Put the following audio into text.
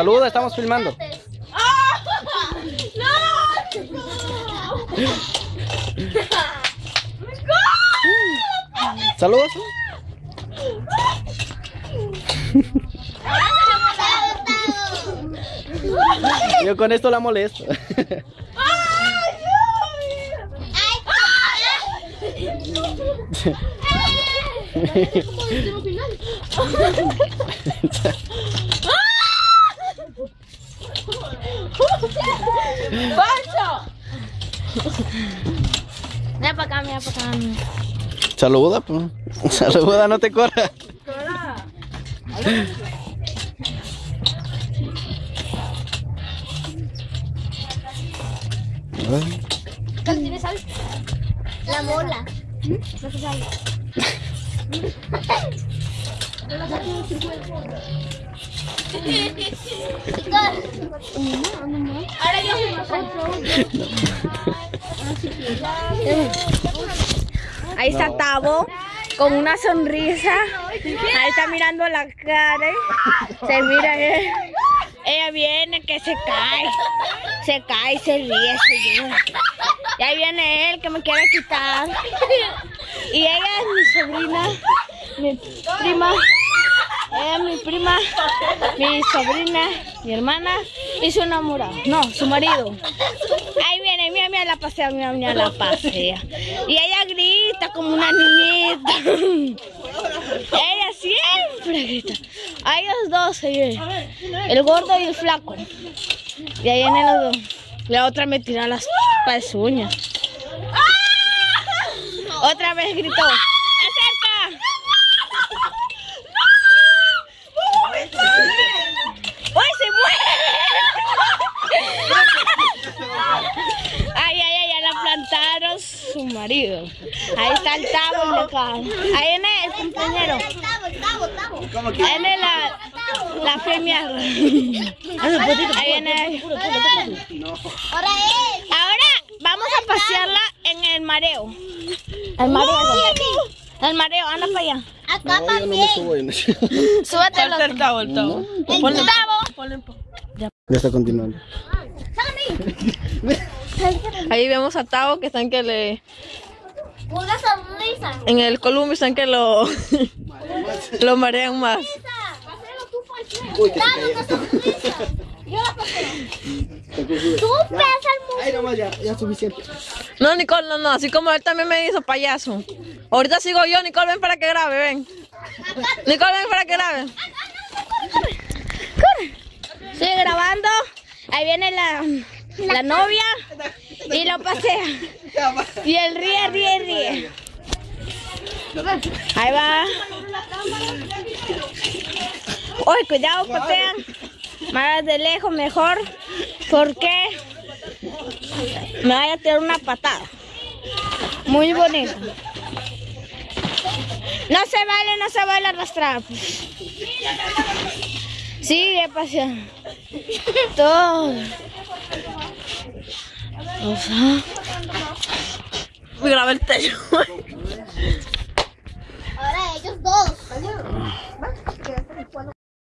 saluda, estamos filmando. Saludos. Yo con esto la molesto. Mira para acá, mira para acá. Saluda, pues. Saluda, no te corras. ¿Tienes sal? La mola. No se sale. Ahora yo Ahí está Tavo con una sonrisa. Ahí está mirando la cara. Se mira. eh. Ella viene que se cae. Se cae, se ríe, se llora. Y ahí viene él que me quiere quitar. Y ella es mi sobrina, mi prima. Ella es mi prima, mi sobrina, mi hermana y su enamorado. No, su marido. Ahí viene, mira, la pasea, mira, mira la pasea. Y ella grita como una niñita. Ella siempre grita. A ellos dos, ahí, el gordo y el flaco. Y ahí vienen los dos. La otra me tira las pezuñas. Otra vez gritó. ¡Acerca! ¡Uy, se muere! Ay, ay, ay, plantaron su marido. Ahí está el tabo de acá. Ahí viene el compañero. Ahí viene la, la femia. Ahí viene. Ahora vamos a pasearla en el mareo. El mareo. El mareo, anda para allá. No, yo no me subo. subo. Súbete. El tabo, el tabo. El tabo. Ya está continuando. Ahí vemos a Tavo que están que le... Una sonrisa. En el columpio están que lo... lo marean más. Uy, que se Dame una cayó. sonrisa. Yo la paseo. Te confundo. Tú pesas Ay, nomás ya, ya es suficiente. No, Nicole, no, no. Así como él también me hizo payaso. Ahorita sigo yo, Nicole, ven para que grabe, ven. Nicole, ven para que grabe. Sigue grabando. Ahí viene la, la novia y lo pasea. Y él ríe, ríe, ríe. Ahí va. Uy, cuidado, patean. Más de lejos mejor. Porque me vaya a tirar una patada. Muy bonito. No se vale, no se vale arrastrar. Sigue paseando. Todo. O sea... Me grabé el techo. Ahora ellos dos.